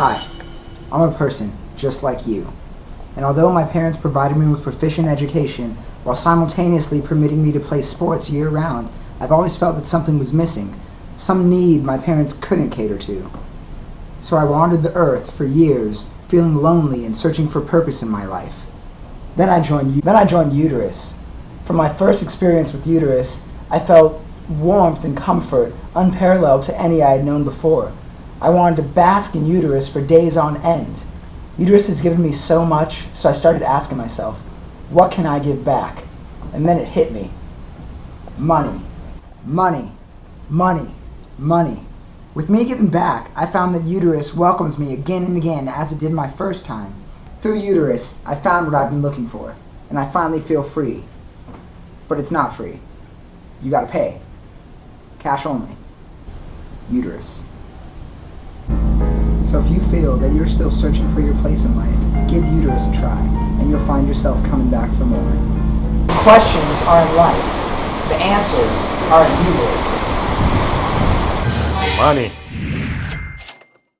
Hi, I'm a person just like you. And although my parents provided me with proficient education while simultaneously permitting me to play sports year round, I've always felt that something was missing, some need my parents couldn't cater to. So I wandered the earth for years, feeling lonely and searching for purpose in my life. Then I joined then I joined Uterus. From my first experience with Uterus, I felt warmth and comfort unparalleled to any I had known before. I wanted to bask in Uterus for days on end. Uterus has given me so much, so I started asking myself, what can I give back? And then it hit me. Money. Money. Money. Money. With me giving back, I found that Uterus welcomes me again and again as it did my first time. Through Uterus, I found what I've been looking for, and I finally feel free. But it's not free. You gotta pay. Cash only. Uterus. So if you feel that you're still searching for your place in life, give Uterus a try, and you'll find yourself coming back for more. Questions are in life. The answers are in Uterus. Money.